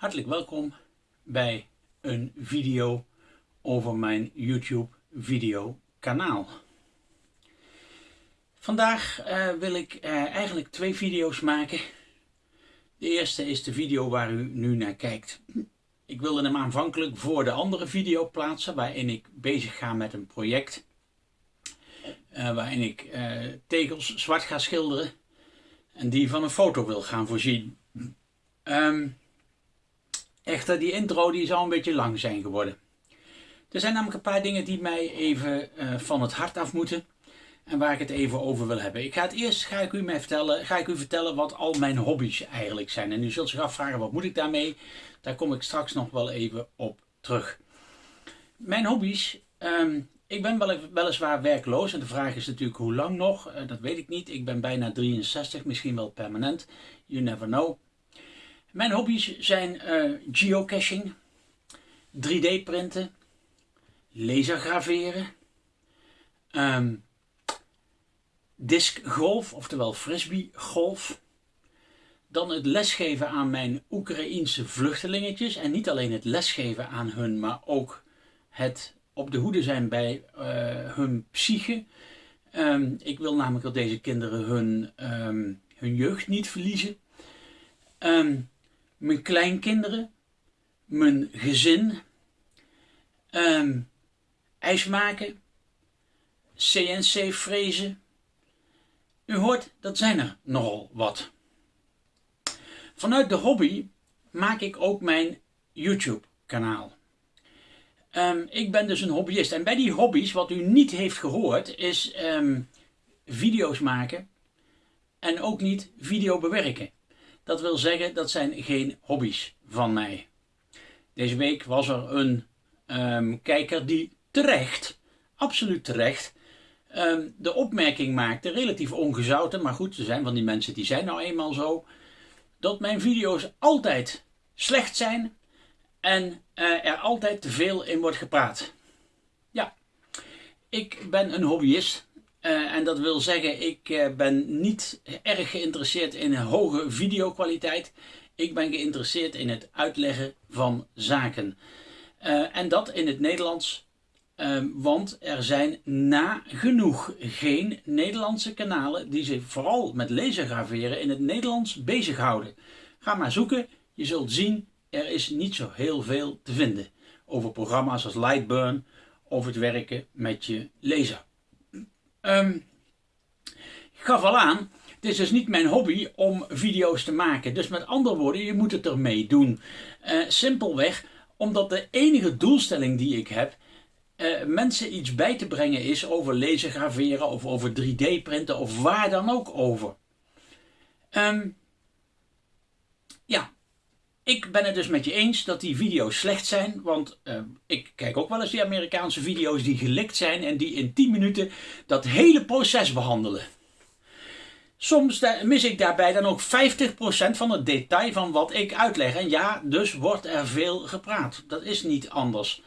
Hartelijk welkom bij een video over mijn YouTube video kanaal. Vandaag uh, wil ik uh, eigenlijk twee video's maken. De eerste is de video waar u nu naar kijkt. Ik wilde hem aanvankelijk voor de andere video plaatsen waarin ik bezig ga met een project. Uh, waarin ik tegels zwart ga schilderen en die van een foto wil gaan voorzien. Um, echter, die intro die zou een beetje lang zijn geworden. Er zijn namelijk een paar dingen die mij even uh, van het hart af moeten. En waar ik het even over wil hebben. Ik ga het eerst ga ik u, mij vertellen, ga ik u vertellen wat al mijn hobby's eigenlijk zijn. En u zult zich afvragen wat moet ik daarmee. Daar kom ik straks nog wel even op terug. Mijn hobby's. Um, ik ben wel, weliswaar werkloos. En de vraag is natuurlijk hoe lang nog. Uh, dat weet ik niet. Ik ben bijna 63. Misschien wel permanent. You never know. Mijn hobby's zijn uh, geocaching, 3D printen, lasergraveren, um, discgolf, oftewel frisbeegolf. Dan het lesgeven aan mijn Oekraïense vluchtelingetjes. En niet alleen het lesgeven aan hun, maar ook het op de hoede zijn bij uh, hun psyche. Um, ik wil namelijk dat deze kinderen hun, um, hun jeugd niet verliezen. Mijn kleinkinderen, mijn gezin, um, ijs maken, CNC frezen. U hoort, dat zijn er nogal wat. Vanuit de hobby maak ik ook mijn YouTube kanaal. Um, ik ben dus een hobbyist. En bij die hobby's, wat u niet heeft gehoord, is um, video's maken en ook niet video bewerken. Dat wil zeggen, dat zijn geen hobby's van mij. Deze week was er een um, kijker die terecht, absoluut terecht, um, de opmerking maakte, relatief ongezouten, maar goed, er zijn van die mensen die zijn nou eenmaal zo, dat mijn video's altijd slecht zijn en uh, er altijd te veel in wordt gepraat. Ja, ik ben een hobbyist uh, en dat wil zeggen, ik uh, ben niet erg geïnteresseerd in hoge videokwaliteit. Ik ben geïnteresseerd in het uitleggen van zaken. Uh, en dat in het Nederlands, ehm, want er zijn nagenoeg geen Nederlandse kanalen die zich vooral met lasergraveren in het Nederlands bezighouden. Ga maar zoeken, je zult zien, er is niet zo heel veel te vinden over programma's als Lightburn of het werken met je laser. Um, ik gaf al aan, het is dus niet mijn hobby om video's te maken. Dus met andere woorden, je moet het ermee doen. Uh, simpelweg omdat de enige doelstelling die ik heb, uh, mensen iets bij te brengen is over lezen, graveren of over 3D printen of waar dan ook over. Um, ik ben het dus met je eens dat die video's slecht zijn, want uh, ik kijk ook wel eens die Amerikaanse video's die gelikt zijn en die in 10 minuten dat hele proces behandelen. Soms mis ik daarbij dan ook 50% van het detail van wat ik uitleg. En ja, dus wordt er veel gepraat. Dat is niet anders.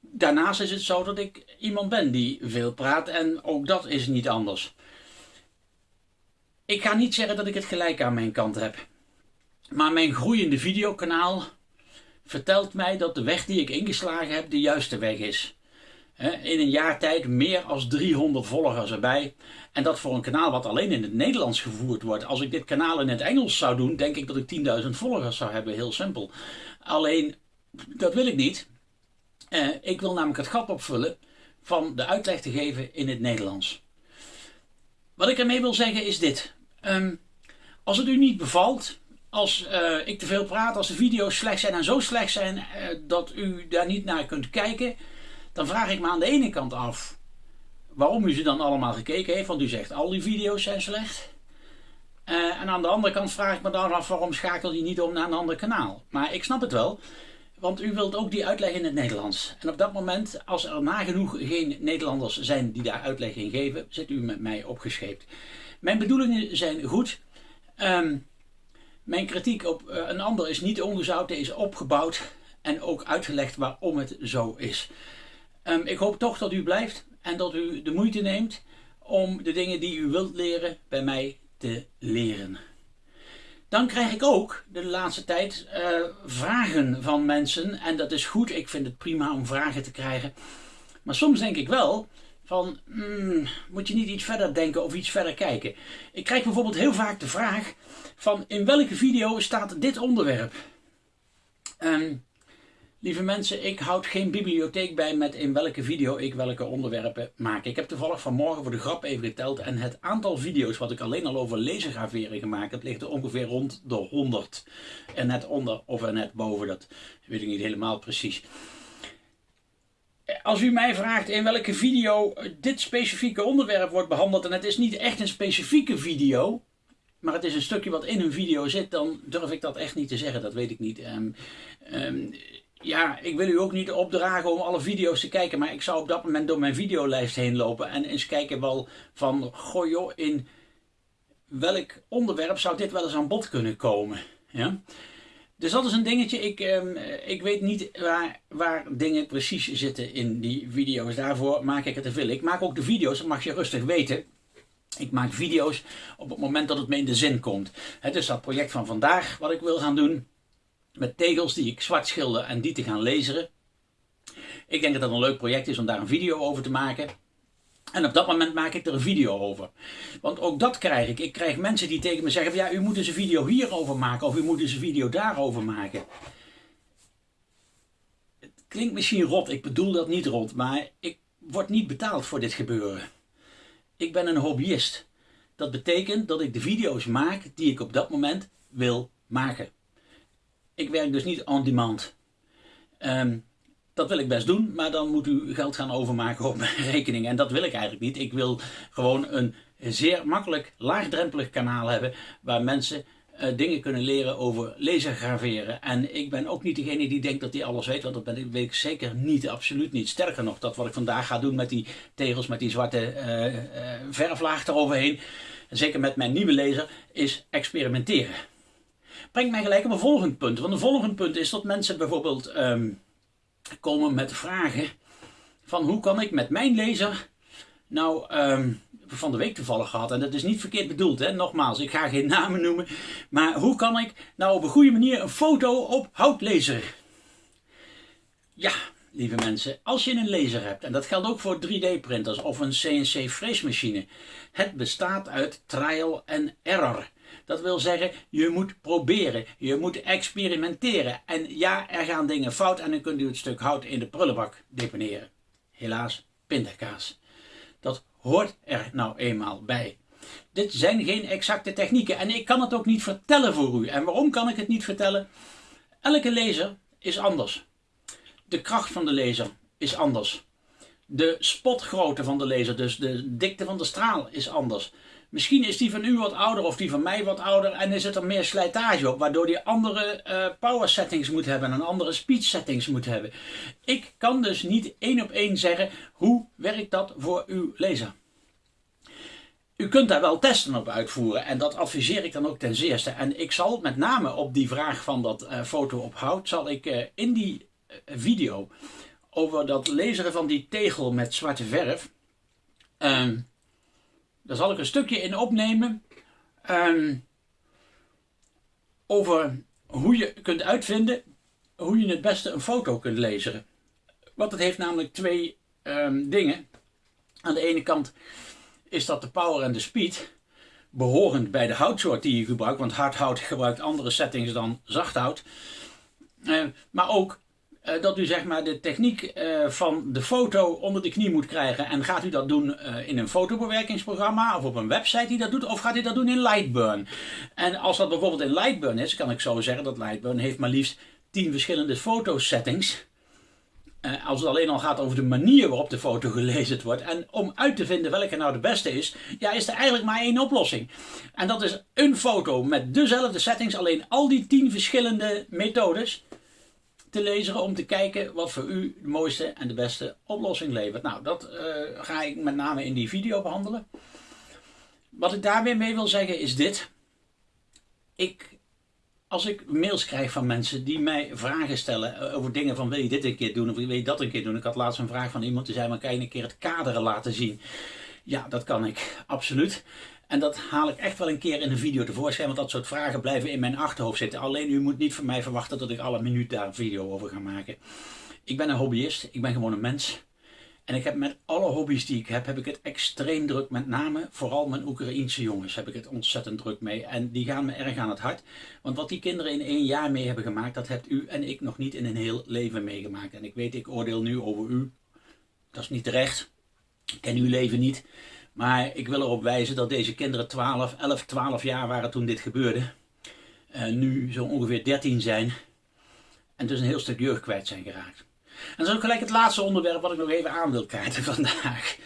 Daarnaast is het zo dat ik iemand ben die veel praat en ook dat is niet anders. Ik ga niet zeggen dat ik het gelijk aan mijn kant heb. Maar mijn groeiende videokanaal vertelt mij dat de weg die ik ingeslagen heb de juiste weg is. In een jaar tijd meer als 300 volgers erbij. En dat voor een kanaal wat alleen in het Nederlands gevoerd wordt. Als ik dit kanaal in het Engels zou doen, denk ik dat ik 10.000 volgers zou hebben. Heel simpel. Alleen, dat wil ik niet. Ik wil namelijk het gat opvullen van de uitleg te geven in het Nederlands. Wat ik ermee wil zeggen is dit. Um, als het u niet bevalt, als uh, ik te veel praat, als de video's slecht zijn en zo slecht zijn uh, dat u daar niet naar kunt kijken, dan vraag ik me aan de ene kant af waarom u ze dan allemaal gekeken heeft, want u zegt al die video's zijn slecht. Uh, en aan de andere kant vraag ik me dan af waarom schakel je niet om naar een ander kanaal. Maar ik snap het wel, want u wilt ook die uitleg in het Nederlands. En op dat moment, als er nagenoeg geen Nederlanders zijn die daar uitleg in geven, zit u met mij opgescheept. Mijn bedoelingen zijn goed. Um, mijn kritiek op uh, een ander is niet ongezouten, is opgebouwd en ook uitgelegd waarom het zo is. Um, ik hoop toch dat u blijft en dat u de moeite neemt om de dingen die u wilt leren bij mij te leren. dan krijg ik ook de laatste tijd uh, vragen van mensen. En dat is goed, ik vind het prima om vragen te krijgen. Maar soms denk ik wel van, hmm, moet je niet iets verder denken of iets verder kijken. Ik krijg bijvoorbeeld heel vaak de vraag van, in welke video staat dit onderwerp? Um, Lieve mensen, ik houd geen bibliotheek bij met in welke video ik welke onderwerpen maak. Ik heb toevallig vanmorgen voor de grap even geteld en het aantal video's wat ik alleen al over lasergraveren gemaakt heb, ligt er ongeveer rond de 100. En net onder of net boven, dat weet ik niet helemaal precies. Als u mij vraagt in welke video dit specifieke onderwerp wordt behandeld en het is niet echt een specifieke video, maar het is een stukje wat in een video zit, dan durf ik dat echt niet te zeggen. Dat weet ik niet. Um, um, ja, ik wil u ook niet opdragen om alle video's te kijken, maar ik zou op dat moment door mijn videolijst heen lopen en eens kijken wel van, goh joh, in welk onderwerp zou dit wel eens aan bod kunnen komen. Ja? Dus dat is een dingetje, ik, ehm, ik weet niet waar, waar dingen precies zitten in die video's, daarvoor maak ik het te veel. Ik maak ook de video's, dat mag je rustig weten. Ik maak video's op het moment dat het me in de zin komt. Het is dat project van vandaag wat ik wil gaan doen met tegels die ik zwart schilder en die te gaan laseren. Ik denk dat dat een leuk project is om daar een video over te maken. En op dat moment maak ik er een video over. Want ook dat krijg ik. Ik krijg mensen die tegen me zeggen: ja, u moet eens een video hierover maken of u moet eens een video daarover maken. Het klinkt misschien rot, ik bedoel dat niet rot, maar ik word niet betaald voor dit gebeuren. Ik ben een hobbyist. Dat betekent dat ik de video's maak die ik op dat moment wil maken ik werk dus niet on demand. Ehm, dat wil ik best doen, maar dan moet u geld gaan overmaken op mijn rekening. En dat wil ik eigenlijk niet. Ik wil gewoon een zeer makkelijk, laagdrempelig kanaal hebben waar mensen uh, dingen kunnen leren over lasergraveren. En ik ben ook niet degene die denkt dat hij alles weet, want dat ben weet ik zeker niet, absoluut niet. Sterker nog, dat wat ik vandaag ga doen met die tegels, met die zwarte uh, uh, verflaag eroverheen, zeker met mijn nieuwe laser, is experimenteren brengt mij gelijk op een volgend punt. Want een volgend punt is dat mensen bijvoorbeeld ehm, komen met vragen van hoe kan ik met mijn lezer nou ehm, van de week toevallig gehad en dat is niet verkeerd bedoeld hè, nogmaals ik ga geen namen noemen maar hoe kan ik nou op een goede manier een foto op hout lezen? Ja, lieve mensen, als je een laser hebt, en dat geldt ook voor 3D printers of een CNC freesmachine, het bestaat uit trial en error. Dat wil zeggen, je moet proberen, je moet experimenteren. En ja, er gaan dingen fout en dan kunt u het stuk hout in de prullenbak deponeren. Helaas, pindakaas. Dat hoort er nou eenmaal bij. Dit zijn geen exacte technieken en ik kan het ook niet vertellen voor u. En waarom kan ik het niet vertellen? Elke laser is anders. De kracht van de laser is anders. De spotgrootte van de laser, dus de dikte van de straal, is anders. Misschien is die van u wat ouder of die van mij wat ouder en er zit er meer slijtage op, waardoor die andere uh, power settings moet hebben en andere speed settings moet hebben. Ik kan dus niet één op één zeggen hoe werkt dat voor uw laser. U kunt daar wel testen op uitvoeren en dat adviseer ik dan ook ten zeerste. En ik zal met name op die vraag van dat uh, foto op hout, zal ik uh, in die video over dat laseren van die tegel met zwarte verf... Ehm, daar zal ik een stukje in opnemen ehm, over hoe je kunt uitvinden hoe je het beste een foto kunt lezen. Want het heeft namelijk twee um, dingen. Aan de ene kant is dat de power en de speed behorend bij de houtsoort die je gebruikt. Want hard hout gebruikt andere settings dan zacht hout. Uh, maar ook eh, dat u zeg maar de techniek uh, van de foto onder de knie moet krijgen. En gaat u dat doen uh, in een fotobewerkingsprogramma of op een website die dat doet, of gaat u dat doen in Lightburn? En als dat bijvoorbeeld in Lightburn is, kan ik zo zeggen dat Lightburn heeft maar liefst 10 verschillende fotosettings. als het alleen al gaat over de manier waarop de foto gelezen wordt. En om uit te vinden welke nou de beste is, ja, is er eigenlijk maar één oplossing. En dat is een foto met dezelfde settings, alleen al die 10 verschillende methodes te lezen om te kijken wat voor u de mooiste en de beste oplossing levert. Nou, dat uh, ga ik met name in die video behandelen. Wat ik daar weer mee wil zeggen is dit. Ik, als ik mails krijg van mensen die mij vragen stellen eh, over dingen van wil je dit een keer doen of wil je dat een keer doen. Ik had laatst een vraag van iemand die zei maar kan je een keer het kaderen laten zien. Ja, dat kan ik, absoluut. En dat haal ik echt wel een keer in een video tevoorschijn, want dat soort vragen blijven in mijn achterhoofd zitten. Alleen u moet niet van mij verwachten dat ik alle minuut daar een video over ga maken. Ik ben een hobbyist, ik ben gewoon een mens. En ik heb met alle hobby's die ik heb, heb ik het extreem druk. Met name, vooral mijn Oekraïense jongens, heb ik het ontzettend druk mee. En die gaan me erg aan het hart. Want wat die kinderen in één jaar mee hebben gemaakt, dat hebt u en ik nog niet in een heel leven meegemaakt. En ik weet, ik oordeel nu over u. Dat is niet terecht. Ik ken uw leven niet. Maar ik wil erop wijzen dat deze kinderen 12, 11, 12 jaar waren toen dit gebeurde. Nu zo ongeveer 13 zijn. En dus een heel stuk jeugd kwijt zijn geraakt. En dat is ook gelijk het laatste onderwerp wat ik nog even aan wil kaarten vandaag.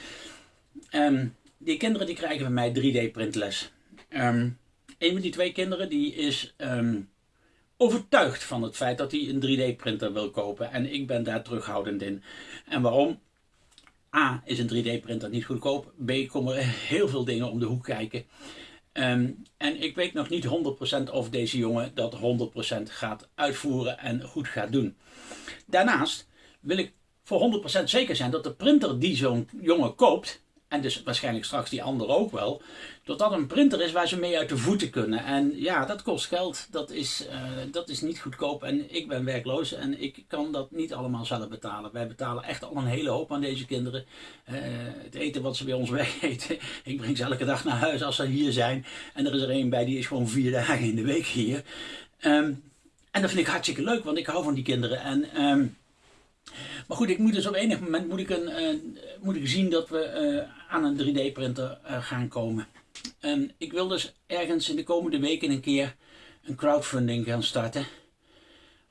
Um, die kinderen die krijgen van mij 3D printles. Um, een van die twee kinderen die is um, overtuigd van het feit dat hij een 3D printer wil kopen. En ik ben daar terughoudend in. En waarom? A is een 3D printer niet goedkoop. B komen er heel veel dingen om de hoek kijken. Um, en ik weet nog niet 100% of deze jongen dat 100% gaat uitvoeren en goed gaat doen. Daarnaast wil ik voor 100% zeker zijn dat de printer die zo'n jongen koopt, en dus waarschijnlijk straks die andere ook wel, dat dat een printer is waar ze mee uit de voeten kunnen. En ja, dat kost geld, dat is, uh, dat is niet goedkoop en ik ben werkloos en ik kan dat niet allemaal zelf betalen. Wij betalen echt al een hele hoop aan deze kinderen. Uh, het eten wat ze bij ons wegeten, ik breng ze elke dag naar huis als ze hier zijn. En er is er een bij die is gewoon vier dagen in de week hier. Um, en dat vind ik hartstikke leuk, want ik hou van die kinderen. En... Um, maar goed, ik moet dus op enig moment moet ik, een, uh, moet ik zien dat we uh, aan een 3D printer uh, gaan komen. En ik wil dus ergens in de komende weken een keer een crowdfunding gaan starten.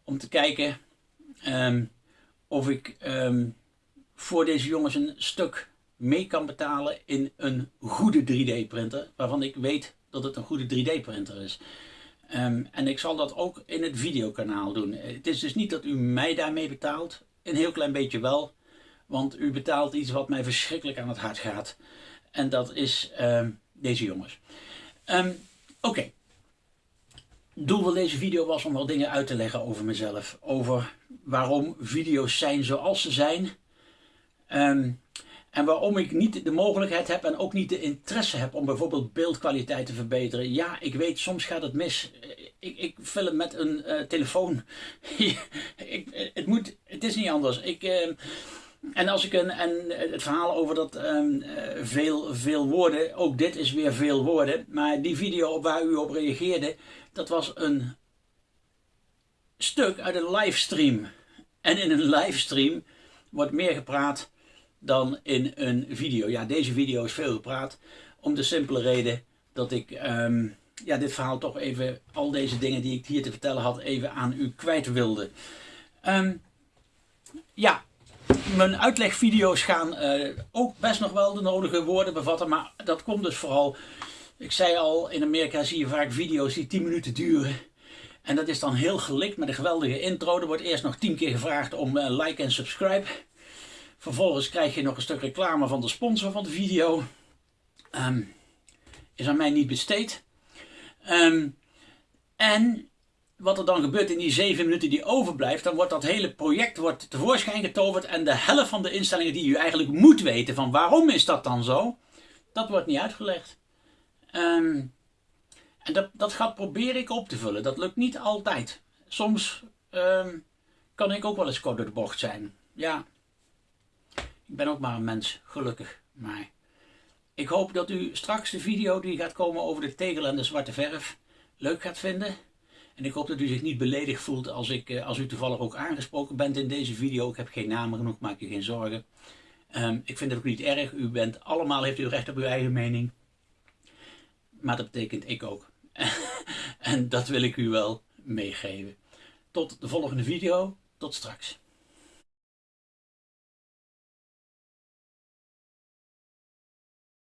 Om te kijken um, of ik um, voor deze jongens een stuk mee kan betalen in een goede 3D printer. Waarvan ik weet dat het een goede 3D printer is. Um, en ik zal dat ook in het videokanaal doen. Het is dus niet dat u mij daarmee betaalt. Een heel klein beetje wel. Want u betaalt iets wat mij verschrikkelijk aan het hart gaat. En dat is uh, deze jongens. Um, Oké. Doel van deze video was om wel dingen uit te leggen over mezelf. Over waarom video's zijn zoals ze zijn. Um, en waarom ik niet de mogelijkheid heb en ook niet de interesse heb om bijvoorbeeld beeldkwaliteit te verbeteren. Ja, ik weet, soms gaat het mis. Ik, ik film met een uh, telefoon. ik, het, moet, het is niet anders. Ik, uh, en als ik een, en het verhaal over dat um, veel, veel woorden, ook dit is weer veel woorden. Maar die video waar u op reageerde, dat was een stuk uit een livestream. En in een livestream wordt meer gepraat dan in een video. Ja, deze video is veel gepraat. Om de simpele reden dat ik um, ja, dit verhaal toch even, al deze dingen die ik hier te vertellen had, even aan u kwijt wilde. Um, ja, mijn uitlegvideo's gaan uh, ook best nog wel de nodige woorden bevatten. Maar dat komt dus vooral, ik zei al, in Amerika zie je vaak video's die 10 minuten duren. En dat is dan heel gelikt met een geweldige intro. Er wordt eerst nog 10 keer gevraagd om uh, like en subscribe. Vervolgens krijg je nog een stuk reclame van de sponsor van de video. Um, is aan mij niet besteed. Um, en wat er dan gebeurt in die zeven minuten die overblijft, dan wordt dat hele project wordt tevoorschijn getoverd en de helft van de instellingen die u eigenlijk moet weten van waarom is dat dan zo, dat wordt niet uitgelegd. Um, en dat, dat gaat probeer ik op te vullen. Dat lukt niet altijd. Soms kan ik ook wel eens kort door de bocht zijn. Ja, ik ben ook maar een mens, gelukkig. Maar ik hoop dat u straks de video die gaat komen over de tegel en de zwarte verf leuk gaat vinden. En ik hoop dat u zich niet beledigd voelt als, ik, eh, als u toevallig ook aangesproken bent in deze video. Ik heb geen namen genoeg, maak je geen zorgen. Um, ik vind het ook niet erg. U bent allemaal, heeft u recht op uw eigen mening. Maar dat betekent ik ook. en dat wil ik u wel meegeven. Tot de volgende video. Tot straks.